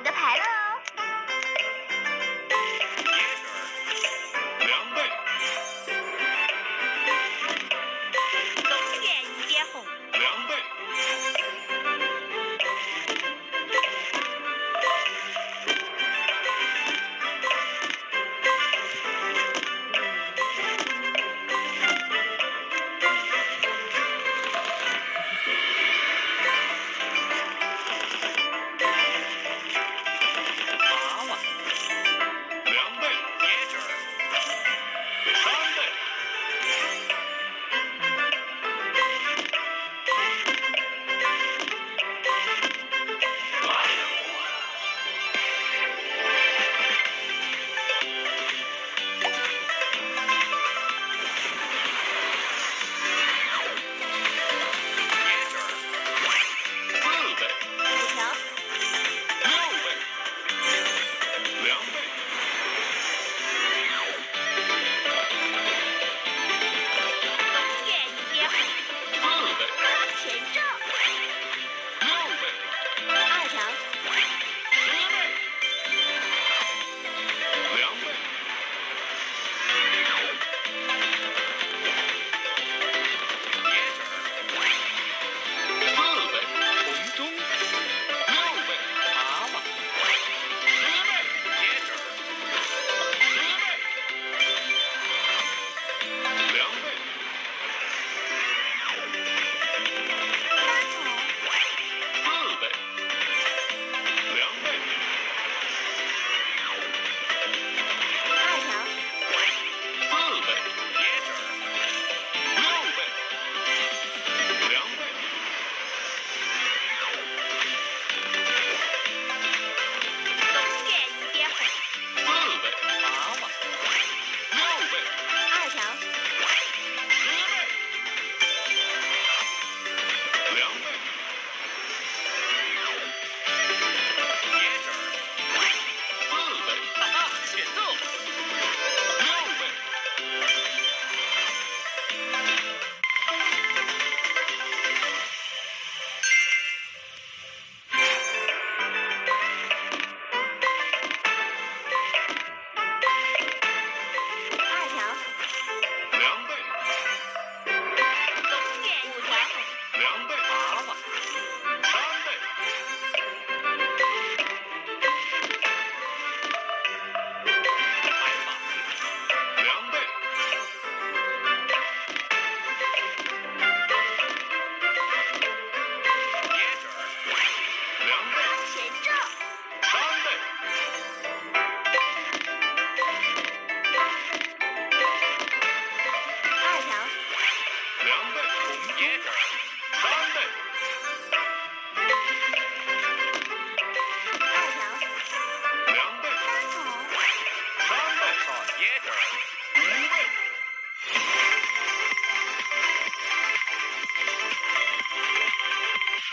你的牌了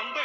Remember?